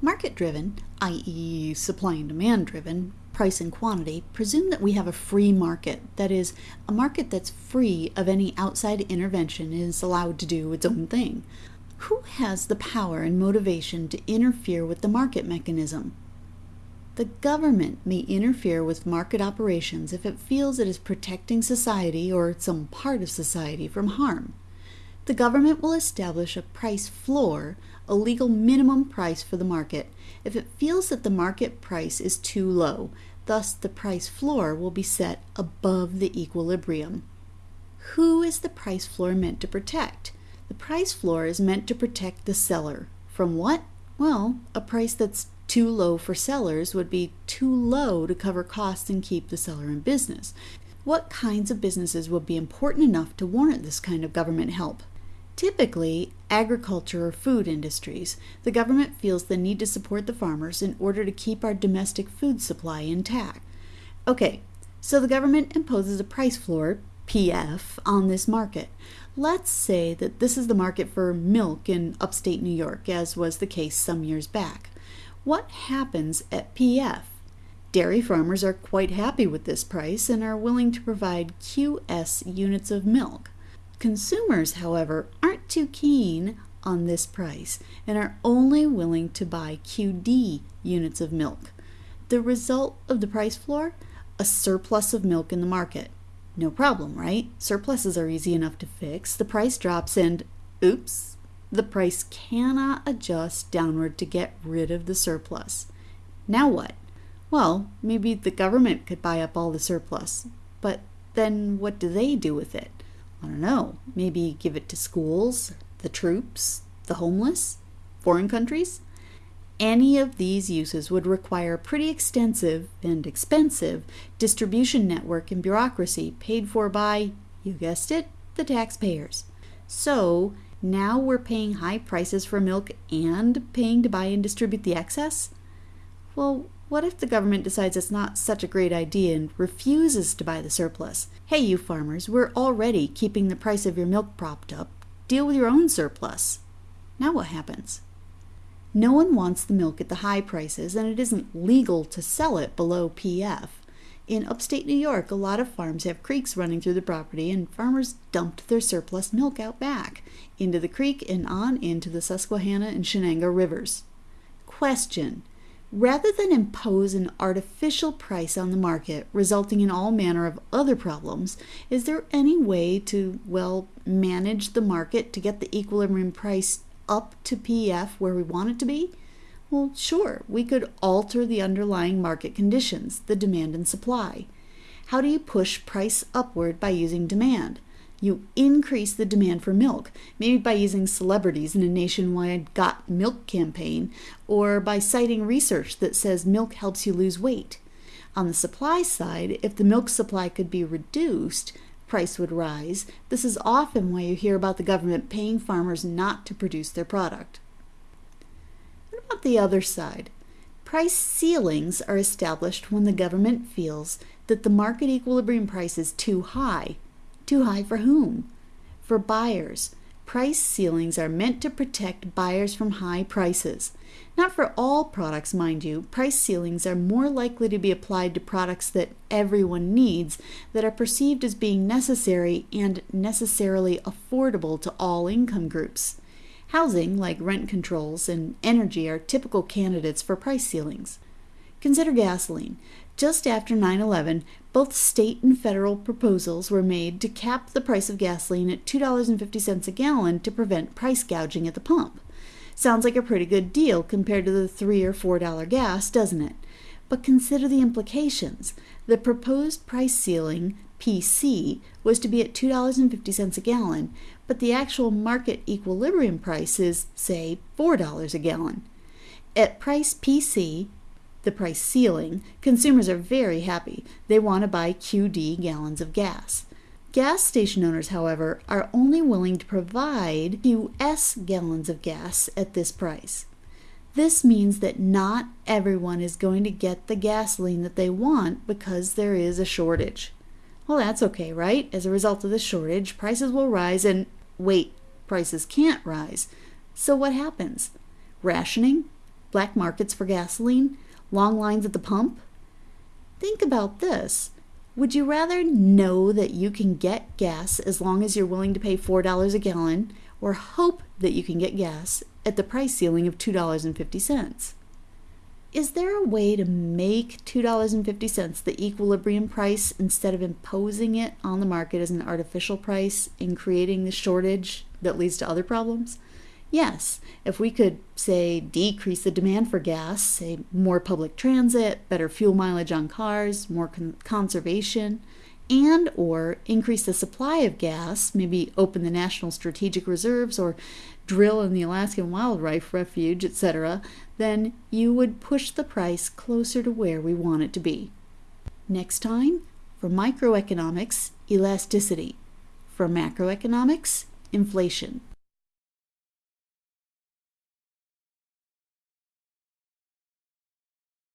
Market driven, i.e., supply and demand driven, price and quantity, presume that we have a free market, that is, a market that's free of any outside intervention and is allowed to do its own thing. Who has the power and motivation to interfere with the market mechanism? The government may interfere with market operations if it feels it is protecting society or some part of society from harm. The government will establish a price floor, a legal minimum price for the market, if it feels that the market price is too low. Thus, the price floor will be set above the equilibrium. Who is the price floor meant to protect? The price floor is meant to protect the seller. From what? Well, a price that's too low for sellers would be too low to cover costs and keep the seller in business. What kinds of businesses would be important enough to warrant this kind of government help? Typically, agriculture or food industries. The government feels the need to support the farmers in order to keep our domestic food supply intact. Okay, so the government imposes a price floor, PF, on this market. Let's say that this is the market for milk in upstate New York, as was the case some years back. What happens at PF? Dairy farmers are quite happy with this price and are willing to provide QS units of milk. Consumers, however, aren't too keen on this price and are only willing to buy QD units of milk. The result of the price floor? A surplus of milk in the market. No problem, right? Surpluses are easy enough to fix. The price drops and oops, the price cannot adjust downward to get rid of the surplus. Now what? Well, maybe the government could buy up all the surplus, but then what do they do with it? I don't know. Maybe give it to schools, the troops, the homeless, foreign countries? Any of these uses would require a pretty extensive and expensive distribution network and bureaucracy paid for by, you guessed it, the taxpayers. So, now we're paying high prices for milk and paying to buy and distribute the excess? Well, what if the government decides it's not such a great idea and refuses to buy the surplus? Hey, you farmers, we're already keeping the price of your milk propped up. Deal with your own surplus. Now what happens? No one wants the milk at the high prices, and it isn't legal to sell it below PF. In upstate New York, a lot of farms have creeks running through the property, and farmers dumped their surplus milk out back into the creek and on into the Susquehanna and Shenango rivers. Question Rather than impose an artificial price on the market, resulting in all manner of other problems, is there any way to, well, manage the market to get the equilibrium price up to PF where we want it to be? Well, sure, we could alter the underlying market conditions, the demand and supply. How do you push price upward by using demand? You increase the demand for milk, maybe by using celebrities in a nationwide Got Milk campaign, or by citing research that says milk helps you lose weight. On the supply side, if the milk supply could be reduced, price would rise. This is often why you hear about the government paying farmers not to produce their product What about the other side? Price ceilings are established when the government feels that the market equilibrium price is too high. Too high for whom? For buyers. Price ceilings are meant to protect buyers from high prices. Not for all products, mind you. Price ceilings are more likely to be applied to products that everyone needs, that are perceived as being necessary and necessarily affordable to all income groups. Housing, like rent controls, and energy are typical candidates for price ceilings. Consider gasoline. Just after 9 11, both state and federal proposals were made to cap the price of gasoline at $2.50 a gallon to prevent price gouging at the pump. Sounds like a pretty good deal compared to the 3 or $4 gas, doesn't it? But consider the implications. The proposed price ceiling, PC, was to be at $2.50 a gallon, but the actual market equilibrium price is, say, $4 a gallon. At price PC, the price ceiling, consumers are very happy. They want to buy QD gallons of gas. Gas station owners, however, are only willing to provide QS gallons of gas at this price. This means that not everyone is going to get the gasoline that they want because there is a shortage. Well, that's okay, right? As a result of the shortage, prices will rise and wait, prices can't rise. So what happens? Rationing? black markets for gasoline, long lines at the pump? Think about this. Would you rather know that you can get gas as long as you're willing to pay $4 a gallon, or hope that you can get gas at the price ceiling of $2.50? Is there a way to make $2.50 the equilibrium price instead of imposing it on the market as an artificial price and creating the shortage that leads to other problems? Yes, if we could, say, decrease the demand for gas, say more public transit, better fuel mileage on cars, more con- conservation, and or increase the supply of gas, maybe open the national strategic reserves or drill in the Alaskan wildlife refuge, etc., then you would push the price closer to where we want it to be. Next time, for microeconomics, elasticity. For macroeconomics, inflation.